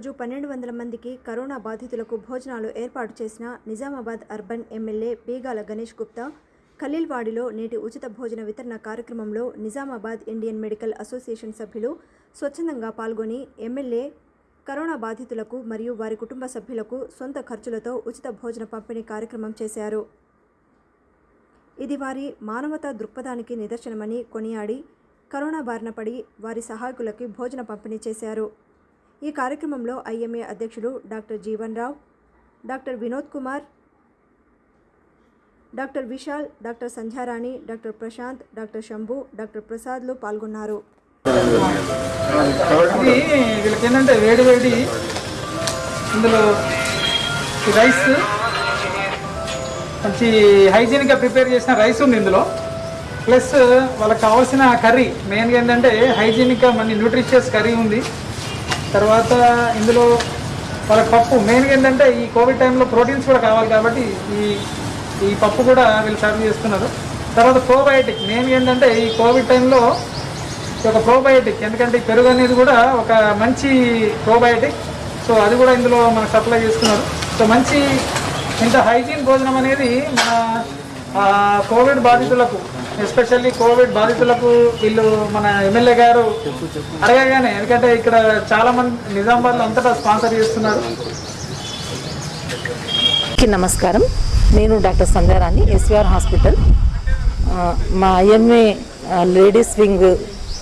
రోజు పన్నెండు వందల మందికి కరోనా బాధితులకు భోజనాలు ఏర్పాటు చేసిన నిజామాబాద్ అర్బన్ ఎమ్మెల్యే బీగాల గణేష్ గుప్తా ఖలీల్వాడిలో నేటి ఉచిత భోజన వితరణ కార్యక్రమంలో నిజామాబాద్ ఇండియన్ మెడికల్ అసోసియేషన్ సభ్యులు స్వచ్ఛందంగా పాల్గొని ఎమ్మెల్యే కరోనా బాధితులకు మరియు వారి కుటుంబ సభ్యులకు సొంత ఖర్చులతో ఉచిత భోజన పంపిణీ కార్యక్రమం చేశారు. ఇది వారి మానవతా దృక్పథానికి నిదర్శనమని కొనియాడి కరోనా బారిన పడి వారి సహాయకులకి భోజన పంపిణీ చేశారు. ఈ కార్యక్రమంలో ఐఎంఏ అధ్యక్షులు doctor Jeevan Rao doctor Vinod Kumar doctor Vishal doctor Sandhyarani doctor Prashanth doctor Shambhu doctor ప్రసాద్లు పాల్గొన్నారు. ఇది వీళ్ళకి ఏంటంటే వేడి వేడి ఇందులో రైస్ మంచి హైజీనిక్గా ప్రిపేర్ చేసిన రైస్ ఉంది ఇందులో. ప్లస్ వాళ్ళకి కావాల్సిన కర్రీ మెయిన్గా ఏంటంటే హైజీనిక్గా మంచి న్యూట్రిషియస్ కర్రీ ఉంది. తర్వాత ఇందులో వాళ్ళకి పప్పు మెయిన్గా ఏంటంటే ఈ కోవిడ్ టైంలో ప్రోటీన్స్ కూడా కావాలి కాబట్టి ఈ ఈ పప్పు కూడా వీళ్ళు సర్వ్ చేస్తున్నారు. తర్వాత ప్రోబయోటిక్ మెయిన్ ఏంటంటే ఈ కోవిడ్ టైంలో ఒక ప్రోబయోటిక్ ఎందుకంటే పెరుగు అనేది కూడా ఒక మంచి ప్రోబయోటిక్ సో అది కూడా ఇందులో మనకు సప్లై చేస్తున్నారు సో మంచి ఇంత హైజీన్ భోజనం అనేది మన కోవిడ్ బాధితులకు ఎస్పెషల్లీ కోవిడ్ బాధితులకు వీళ్ళు మన ఎమ్మెల్యే గారు అడగగానే ఎందుకంటే ఇక్కడ చాలా మంది నిజామాబాద్లో అంతటా స్పాన్సర్ చేస్తున్నారు. నమస్కారం. నేను డాక్టర్ సంధ్యారాణి ఎస్విఆర్ హాస్పిటల్. మా ఐఎంఏ లేడీస్ వింగ్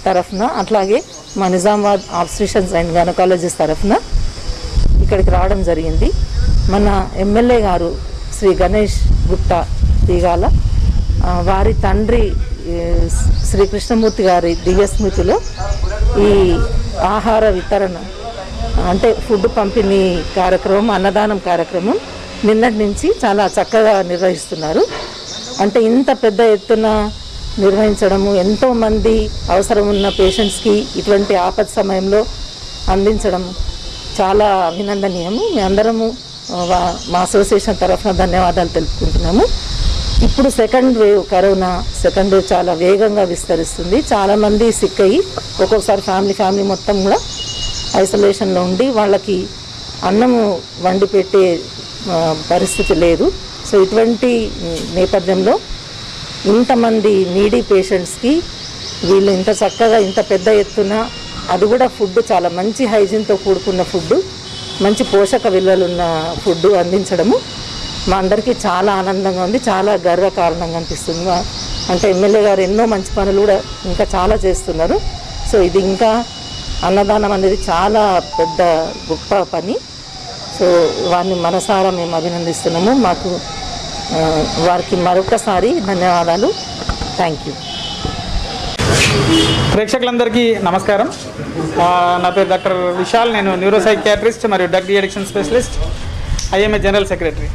తరఫున అట్లాగే మా నిజామాబాద్ ఆబ్స్ట్రిషన్స్ అండ్ గైనకాలజిస్ట్ తరఫున ఇక్కడికి రావడం జరిగింది. మన ఎమ్మెల్యే గారు శ్రీ గణేష్ గుప్తా దిగాల వారి తండ్రి శ్రీకృష్ణమూర్తి శ్రీ కృష్ణమూర్తి గారి దివ్యస్మృతిలో ఈ ఆహార వితరణ అంటే ఫుడ్ పంపిణీ కార్యక్రమం అన్నదానం కార్యక్రమం నిన్నటి నుంచి చాలా చక్కగా నిర్వహిస్తున్నారు. అంటే ఇంత పెద్ద ఎత్తున నిర్వహించడము ఎంతోమంది అవసరం ఉన్న పేషెంట్స్కి ఇటువంటి ఆపద సమయంలో అందించడం చాలా అభినందనీయము. మేమందరము అందరము మా అసోసియేషన్ తరఫున ధన్యవాదాలు తెలుపుకుంటున్నాము. ఇప్పుడు second wave corona second wave చాలా వేగంగా విస్తరిస్తుంది. చాలామంది సిక్ అయ్యి ఒక్కొక్కసారి ఫ్యామిలీ ఫ్యామిలీ మొత్తం కూడా ఐసోలేషన్లో ఉండి వాళ్ళకి అన్నము వండి పెట్టే పరిస్థితి లేదు. సో ఇటువంటి నేపథ్యంలో ఇంతమంది నీడీ పేషెంట్స్కి వీళ్ళు ఇంత చక్కగా ఇంత పెద్ద ఎత్తున అది కూడా ఫుడ్ చాలా మంచి హైజీన్తో కూడుకున్న ఫుడ్ మంచి పోషక విలువలున్న ఫుడ్ అందించడము మా అందరికీ చాలా ఆనందంగా ఉంది చాలా గర్వకారణంగా అనిపిస్తుంది. అంటే ఎమ్మెల్యే గారు ఎన్నో మంచి పనులు కూడా ఇంకా చాలా చేస్తున్నారు. సో ఇది ఇంకా అన్నదానం అనేది చాలా పెద్ద గొప్ప పని. సో వారిని మనసారా మేము అభినందిస్తున్నాము. మాకు వారికి మరొకసారి ధన్యవాదాలు. థ్యాంక్ యూ ప్రేక్షకులందరికీ నమస్కారం. నా పేరు డాక్టర్ విశాల్. నేను న్యూరో సైకియాట్రిస్ట్ మరియు drug addiction specialist. IMA general secretary.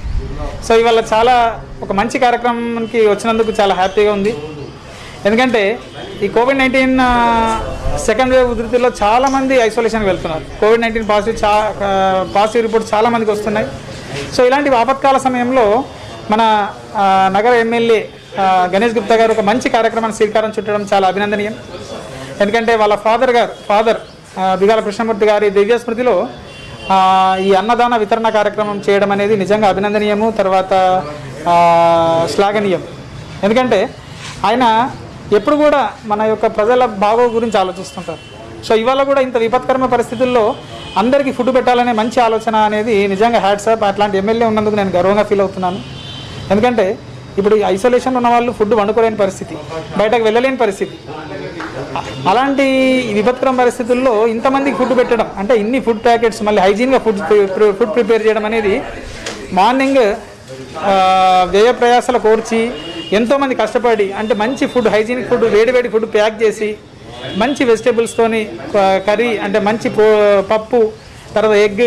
So ఇవాళ చాలా ఒక మంచి కార్యక్రమానికి వచ్చినందుకు చాలా హ్యాపీగా ఉంది. ఎందుకంటే ఈ కోవిడ్ నైన్టీన్ సెకండ్ వేవ్ ఉధృతిలో చాలామంది ఐసోలేషన్కి వెళ్తున్నారు. కోవిడ్ నైన్టీన్ పాజిటివ్ చా పాజిటివ్ రిపోర్ట్ చాలామందికి వస్తున్నాయి. సో ఇలాంటి ఆపత్కాల సమయంలో మన నగర ఎమ్మెల్యే గణేష్ గుప్తా గారు ఒక మంచి కార్యక్రమాన్ని శ్రీకారం చుట్టడం చాలా అభినందనీయం. ఎందుకంటే వాళ్ళ ఫాదర్ గారు ఫాదర్ దిగాల కృష్ణమూర్తి గారి దివ్య స్మృతిలో ఈ అన్నదాన వితరణ కార్యక్రమం చేయడం అనేది నిజంగా అభినందనీయము తర్వాత శ్లాఘనీయం. ఎందుకంటే ఆయన ఎప్పుడు కూడా మన యొక్క ప్రజల బాగో గురించి ఆలోచిస్తుంటారు. సో ఇవాళ కూడా ఇంత విపత్కరమైన పరిస్థితుల్లో అందరికీ ఫుడ్ పెట్టాలనే మంచి ఆలోచన అనేది నిజంగా హ్యాట్సాప్ అట్లాంటి ఎమ్మెల్యే ఉన్నందుకు నేను గర్వంగా ఫీల్ అవుతున్నాను. ఎందుకంటే ఇప్పుడు ఐసోలేషన్ ఉన్న వాళ్ళు ఫుడ్ వండుకోలేని పరిస్థితి బయటకు వెళ్ళలేని పరిస్థితి. అలాంటి విపత్కరం పరిస్థితుల్లో ఇంతమందికి ఫుడ్ పెట్టడం అంటే ఇన్ని ఫుడ్ ప్యాకెట్స్ మళ్ళీ హైజీన్గా ఫుడ్ ఫుడ్ ప్రిపేర్ చేయడం అనేది మార్నింగ్ వ్యయ ప్రయాసాలు కోర్చి ఎంతోమంది కష్టపడి అంటే మంచి ఫుడ్ హైజీనిక్ ఫుడ్ వేడివేడి ఫుడ్ ప్యాక్ చేసి మంచి వెజిటేబుల్స్తోని కర్రీ అంటే మంచి పప్పు తర్వాత ఎగ్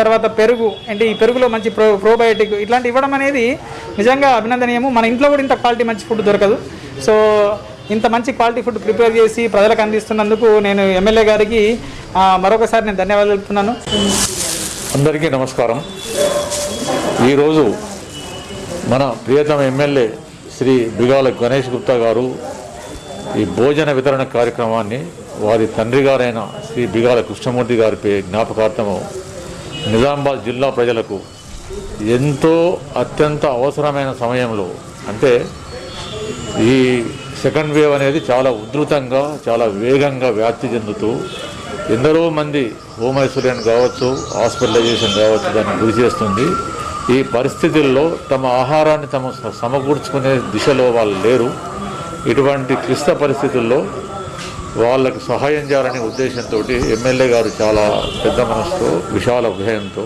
తర్వాత పెరుగు అంటే ఈ పెరుగులో మంచి ప్రో ప్రోబయోటిక్ ఇట్లాంటి ఇవ్వడం అనేది నిజంగా అభినందనీయము. మన ఇంట్లో కూడా ఇంత క్వాలిటీ మంచి ఫుడ్ దొరకదు. సో ఇంత మంచి క్వాలిటీ ఫుడ్ ప్రిపేర్ చేసి ప్రజలకు అందిస్తున్నందుకు నేను ఎమ్మెల్యే గారికి మరొకసారి నేను ధన్యవాదాలు తెలుపుతున్నాను అందరికీ నమస్కారం. ఈరోజు మన ప్రియతమ ఎమ్మెల్యే శ్రీ బిగాల గణేష్ గుప్తా గారు ఈ భోజన వితరణ కార్యక్రమాన్ని వారి తండ్రి గారైన శ్రీ బిగాల కృష్ణమూర్తి గారి పే జ్ఞాపకార్థము నిజామాబాద్ జిల్లా ప్రజలకు ఎంతో అత్యంత అవసరమైన సమయంలో అంటే ఈ సెకండ్ వేవ్ అనేది చాలా ఉధృతంగా చాలా వేగంగా వ్యాప్తి చెందుతూ ఎందరో మంది హోమ్ ఐసోలేషన్ కావచ్చు హాస్పిటలైజేషన్ కావచ్చు దాన్ని గురి చేస్తుంది. ఈ పరిస్థితుల్లో తమ ఆహారాన్ని తమ సమకూర్చుకునే దిశలో వాళ్ళు లేరు. ఇటువంటి క్లిష్ట పరిస్థితుల్లో వాళ్ళకు సహాయం చేయాలనే ఉద్దేశంతో ఎమ్మెల్యే గారు చాలా పెద్ద మనసుతో విశాల హృదయంతో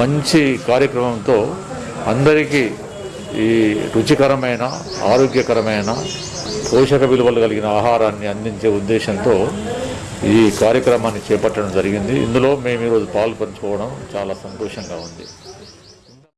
మంచి కార్యక్రమంతో అందరికీ ఈ రుచికరమైన ఆరోగ్యకరమైన పోషక విలువలు కలిగిన ఆహారాన్ని అందించే ఉద్దేశంతో ఈ కార్యక్రమాన్ని చేపట్టడం జరిగింది. ఇందులో మేము ఈరోజు పాల్పంచుకోవడం చాలా సంతోషంగా ఉంది.